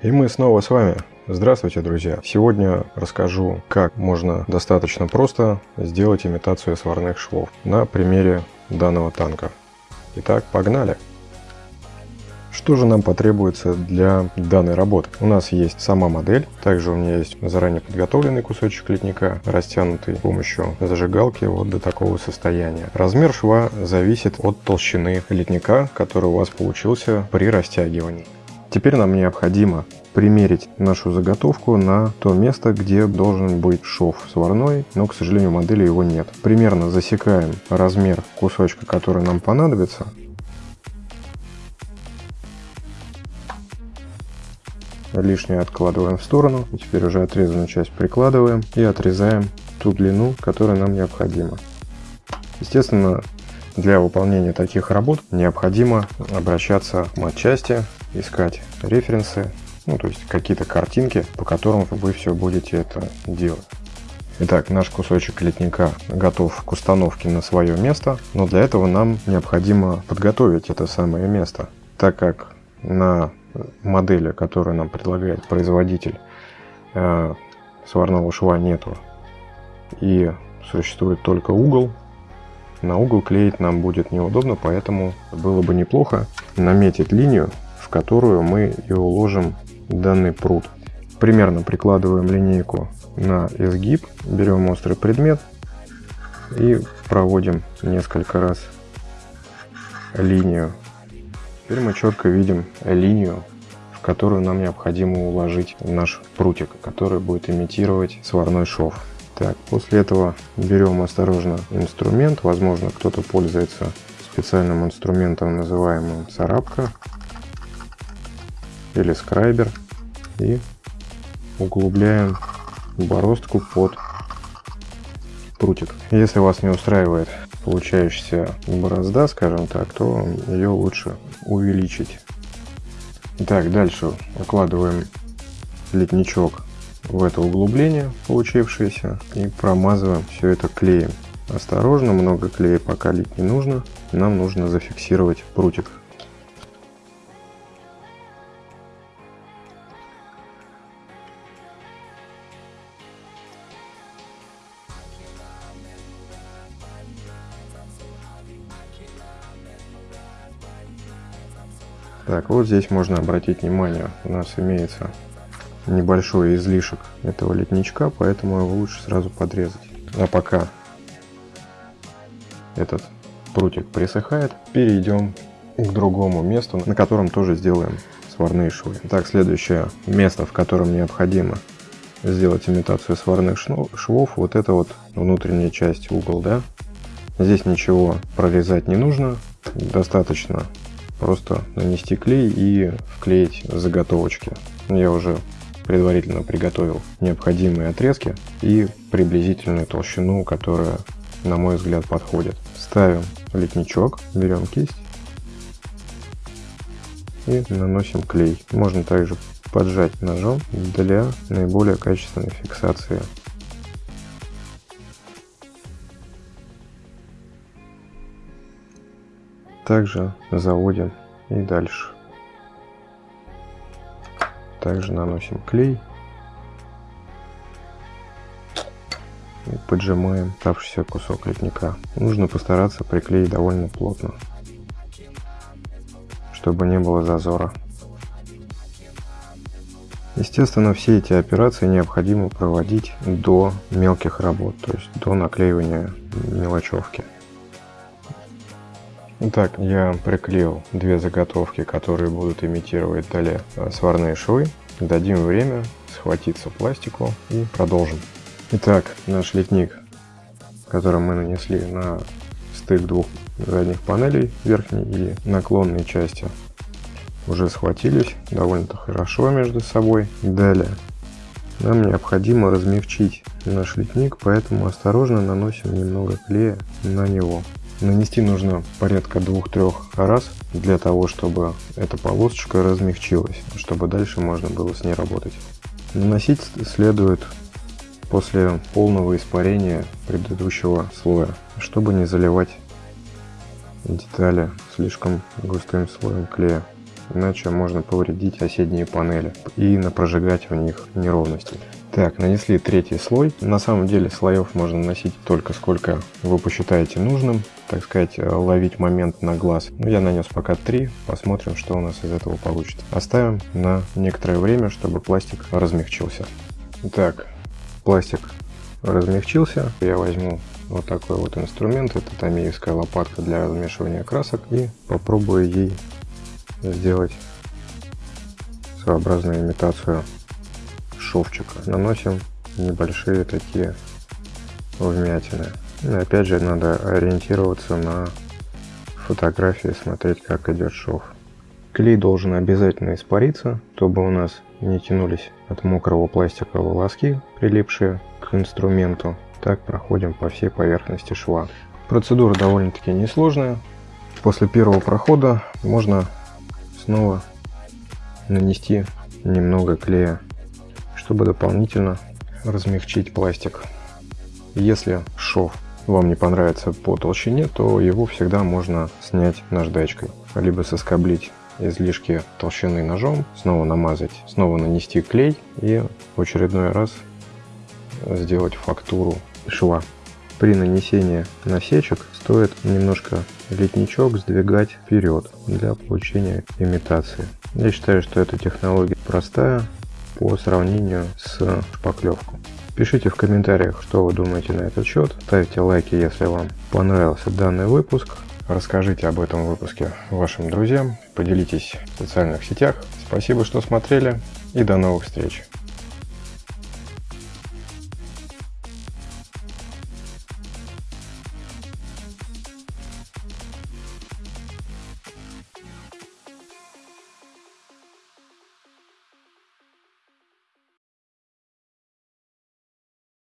И мы снова с вами. Здравствуйте, друзья! Сегодня расскажу, как можно достаточно просто сделать имитацию сварных швов на примере данного танка. Итак, погнали! Что же нам потребуется для данной работы? У нас есть сама модель, также у меня есть заранее подготовленный кусочек литника, растянутый с помощью зажигалки вот до такого состояния. Размер шва зависит от толщины литника, который у вас получился при растягивании. Теперь нам необходимо примерить нашу заготовку на то место, где должен быть шов сварной, но, к сожалению, модели его нет. Примерно засекаем размер кусочка, который нам понадобится. Лишнее откладываем в сторону. Теперь уже отрезанную часть прикладываем и отрезаем ту длину, которая нам необходима. Естественно, для выполнения таких работ необходимо обращаться к матчасти, искать референсы, ну то есть какие-то картинки, по которым вы все будете это делать. Итак, наш кусочек литника готов к установке на свое место, но для этого нам необходимо подготовить это самое место, так как на модели, которую нам предлагает производитель, э, сварного шва нету и существует только угол, на угол клеить нам будет неудобно, поэтому было бы неплохо наметить линию в которую мы и уложим данный пруд. Примерно прикладываем линейку на изгиб, берем острый предмет и проводим несколько раз линию. Теперь мы четко видим линию, в которую нам необходимо уложить наш прутик, который будет имитировать сварной шов. Так, после этого берем осторожно инструмент, возможно кто-то пользуется специальным инструментом, называемым царапка или скрайбер и углубляем бороздку под прутик. Если вас не устраивает получающаяся борозда, скажем так, то ее лучше увеличить. Так, дальше укладываем литничок в это углубление получившееся и промазываем все это клеем. Осторожно, много клея пока лить не нужно, нам нужно зафиксировать прутик. Так, вот здесь можно обратить внимание, у нас имеется небольшой излишек этого литничка, поэтому его лучше сразу подрезать. А пока этот прутик присыхает, перейдем к другому месту, на котором тоже сделаем сварные швы. Так, следующее место, в котором необходимо сделать имитацию сварных швов, вот это вот внутренняя часть угол, да. Здесь ничего прорезать не нужно, достаточно просто нанести клей и вклеить заготовочки. Я уже предварительно приготовил необходимые отрезки и приблизительную толщину, которая, на мой взгляд, подходит. Ставим литничок, берем кисть и наносим клей. Можно также поджать ножом для наиболее качественной фиксации также заводим и дальше. Также наносим клей и поджимаем оставшийся кусок литника. Нужно постараться приклеить довольно плотно, чтобы не было зазора. Естественно, все эти операции необходимо проводить до мелких работ, то есть до наклеивания мелочевки. Итак, я приклеил две заготовки, которые будут имитировать далее сварные швы. Дадим время схватиться пластику и продолжим. Итак, наш литник, который мы нанесли на стык двух задних панелей, верхней и наклонной части, уже схватились довольно-то хорошо между собой. Далее, нам необходимо размягчить наш литник, поэтому осторожно наносим немного клея на него. Нанести нужно порядка двух-трех раз для того, чтобы эта полосочка размягчилась, чтобы дальше можно было с ней работать. Наносить следует после полного испарения предыдущего слоя, чтобы не заливать детали слишком густым слоем клея. иначе можно повредить соседние панели и напрожигать в них неровности. Так, нанесли третий слой. На самом деле слоев можно наносить только сколько вы посчитаете нужным, так сказать, ловить момент на глаз. Ну, я нанес пока три, посмотрим, что у нас из этого получится. Оставим на некоторое время, чтобы пластик размягчился. Так, пластик размягчился. Я возьму вот такой вот инструмент, это томеевская лопатка для размешивания красок и попробую ей сделать своеобразную имитацию шовчика. Наносим небольшие такие вмятины. И опять же надо ориентироваться на фотографии, смотреть как идет шов. Клей должен обязательно испариться, чтобы у нас не тянулись от мокрого пластика волоски, прилипшие к инструменту. Так проходим по всей поверхности шва. Процедура довольно-таки несложная. После первого прохода можно снова нанести немного клея, чтобы дополнительно размягчить пластик. Если шов вам не понравится по толщине, то его всегда можно снять наждачкой, либо соскоблить излишки толщины ножом, снова намазать, снова нанести клей и в очередной раз сделать фактуру шва. При нанесении насечек стоит немножко литничок сдвигать вперед для получения имитации. Я считаю, что эта технология простая по сравнению с шпаклевкой. Пишите в комментариях, что вы думаете на этот счет. Ставьте лайки, если вам понравился данный выпуск. Расскажите об этом выпуске вашим друзьям. Поделитесь в социальных сетях. Спасибо, что смотрели и до новых встреч.